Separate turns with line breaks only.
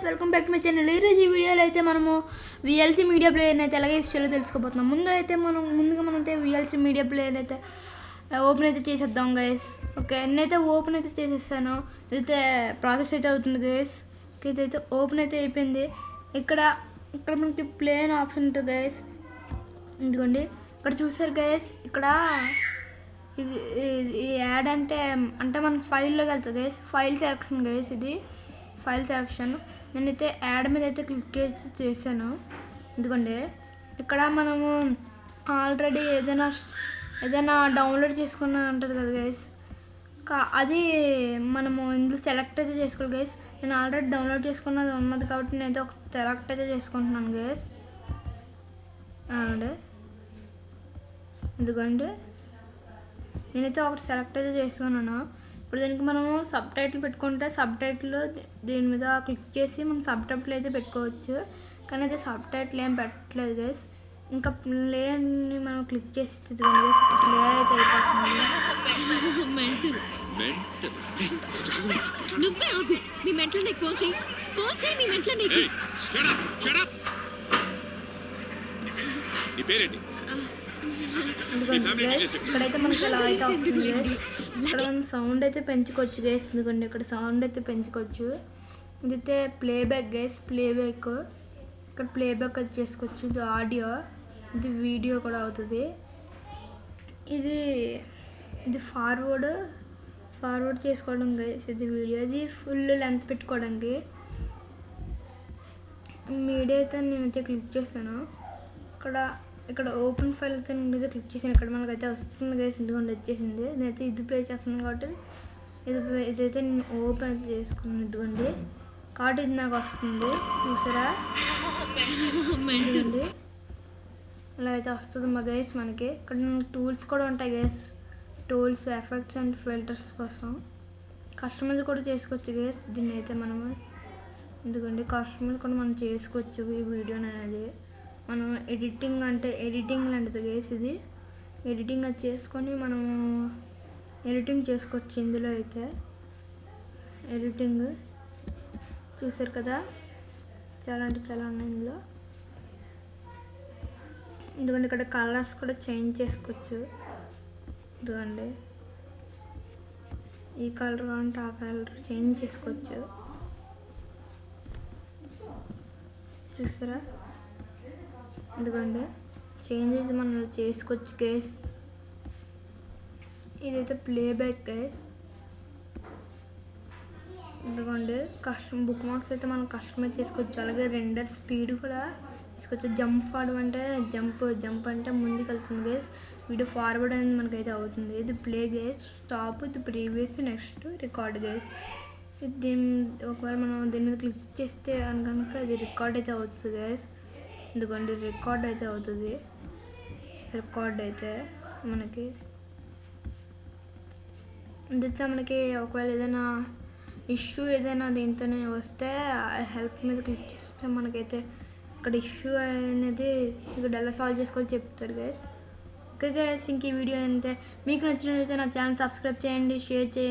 Guys welcome back my channel ఈరోజు ఈ వీడియోలో అయితే మనము విఎల్సీ మీడియా ప్లేయర్ని అయితే ఎలాగే విషయాలు తెలుసుకోబోతున్నాం. ముందు అయితే మనం ముందుగా మనం అయితే విఎల్సీ మీడియా ప్లేయర్ అయితే ఓపెన్ అయితే చేసేద్దాం గైస్ ఓకే నేనైతే ఓపెన్ అయితే చేసేస్తాను. ఇదైతే ప్రాసెస్ అయితే అవుతుంది గైస్ ఇదైతే ఓపెన్ అయితే అయిపోయింది. ఇక్కడ ఇక్కడ మనకి ప్లేన్ ఆప్షన్ ఉంటుంది గైస్ ఎందుకండి ఇక్కడ చూసారు గైస్ ఇక్కడ ఇది ఇది- ఈ యాడ్ అంటే అంటే మన ఫైల్లోకి వెళ్తుంది గైస్ ఫైల్ సెలక్షన్ గైస్ ఇది. File selection. నేనైతే యాడ్ మీద అయితే క్లిక్ చేసి చేశాను. ఎందుకంటే ఇక్కడ మనము ఆల్రెడీ ఏదైనా ఏదైనా డౌన్లోడ్ చేసుకున్న ఉంటుంది కదా గైస్ కా అది మనము ఇందులో సెలెక్ట్ అయితే చేసుకోవాలి గైస్ నేను ఆల్రెడీ డౌన్లోడ్ చేసుకున్నది ఉన్నది కాబట్టి నేనైతే ఒక సెలెక్ట్ అయితే చేసుకుంటున్నాను గైస్ అండి ఎందుకంటే నేనైతే ఒకటి సెలెక్ట్ అయితే చేసుకున్నాను. ఇప్పుడు దీనికి మనము సబ్ టైటిల్ పెట్టుకుంటే సబ్ టైటిల్ దీని మీద క్లిక్ చేసి మనం సబ్ టైటిల్ అయితే పెట్టుకోవచ్చు. కానీ అయితే సబ్ టైటిల్ ఏం పెట్టలేదు గైస్ ఇంకా ప్లేని మనం క్లిక్ చేసి ప్లే అయితే అయిపోతుంది.
మెంటల్.
మెంటల్.
నువ్వే ఆగు. మీ మెంటల్ నీకు ఫోన్ చేయి. ఫోన్ చేయి మీ మెంటల్ నీకు.
షడప్ షడప్ నీ పేరేంటి?
ఎందుకంటే గైస్ ఇక్కడైతే మనకి ఎలా అయితే వస్తుంది guys. ఇక్కడ మనం సౌండ్ అయితే పెంచుకోవచ్చు గైస్ ఎందుకంటే ఇక్కడ సౌండ్ అయితే పెంచుకోవచ్చు. ఇదైతే ప్లేబ్యాక్ గైస్ ప్లేబ్యాక్ ఇక్కడ ప్లేబ్యాక్ అది చేసుకోవచ్చు. ఇది ఆడియో ఇది వీడియో కూడా అవుతుంది. ఇది ఇది ఫార్వర్డ్ ఫార్వర్డ్ చేసుకోవడం గైస్ ఇది వీడియో ఇది ఫుల్ లెంత్ పెట్టుకోవడానికి మీడియా అయితే నేనైతే క్లిక్ చేశాను. ఇక్కడ ఇక్కడ ఓపెన్ ఫైల్ అయితే నేనైతే క్లిక్ చేసాను ఇక్కడ మనకైతే వస్తుంది కదా ఎందుకంటే వచ్చేసింది. నేనైతే ఇది ప్లే చేస్తున్నాను కాబట్టి ఇది ఇదైతే నేను ఓపెన్ అయితే చేసుకున్నాను. ఇదిగోండి. కాబట్టి ఇది నాకు వస్తుంది. చూసారా? అలా అయితే వస్తుంది మా గైస్ మనకి. ఇక్కడ టూల్స్ కూడా ఉంటాయి guys tools effects and filters కోసం. కస్టమైజ్ కూడా చేసుకోవచ్చు గైస్ దీన్ని అయితే మనము. ఎందుకంటే కస్టమైజ్ కూడా మనం చేసుకోవచ్చు ఈ వీడియో అనేది. ఎడిటింగ్ అంటే ఎడిటింగ్ లాంటిది గైస్ ఇది ఎడిటింగ్ అది చేసుకొని మనము ఎడిటింగ్ చేసుకోవచ్చు ఇందులో అయితే. ఎడిటింగ్ చూసారు కదా? చాలా అంటే చాలా ఉన్నాయి ఇందులో. ఎందుకంటే ఇక్కడ కలర్స్ కూడా చేంజ్ చేసుకోవచ్చు. ఎందుకండి ఈ కలర్ కావాలంటే ఆ కలర్ చేంజ్ చేసుకోవచ్చు. చూసారా? ఎందుకంటే చేంజెస్ మనం చేసుకోవచ్చు కేస్ ఇదైతే ప్లేబ్యాక్ కేస్ ఎందుకంటే కష్టం బుక్ మార్క్స్ అయితే మనం కస్టమైజ్ చేసుకోవచ్చు. అలాగే రెండర్ స్పీడ్ కూడా తీసుకోవచ్చు జంప్ ఫార్వర్డ్ అంటే జంప్ జంప్ అంటే ముందుకు వెళ్తుంది గేస్ వీడియో ఫార్వర్డ్ అనేది మనకైతే అవుతుంది. ఇది ప్లే గేస్ స్టాప్ ఇది ప్రీవియస్ నెక్స్ట్ రికార్డ్ గేస్ ఇది దీని ఒకవేళ మనం దీని మీద క్లిక్ చేస్తే కనుక ఇది రికార్డ్ అయితే అవుతుంది గేస్ ఎందుకంటే రికార్డ్ అయితే అవుతుంది. రికార్డ్ అయితే మనకి. ఇదైతే మనకి ఒకవేళ ఏదైనా ఇష్యూ ఏదైనా దీంతోనే వస్తే హెల్ప్ మీద క్లిక్ చేస్తే మనకైతే ఇక్కడ ఇష్యూ అనేది ఇక్కడ ఎలా సాల్వ్ చేసుకోవాలో చెప్తారు గైస్ ఓకే గైస్ ఇంక ఈ వీడియో అయితే మీకు నచ్చినట్లయితే నా ఛానల్ సబ్స్క్రైబ్ చేయండి షేర్ చేయండి.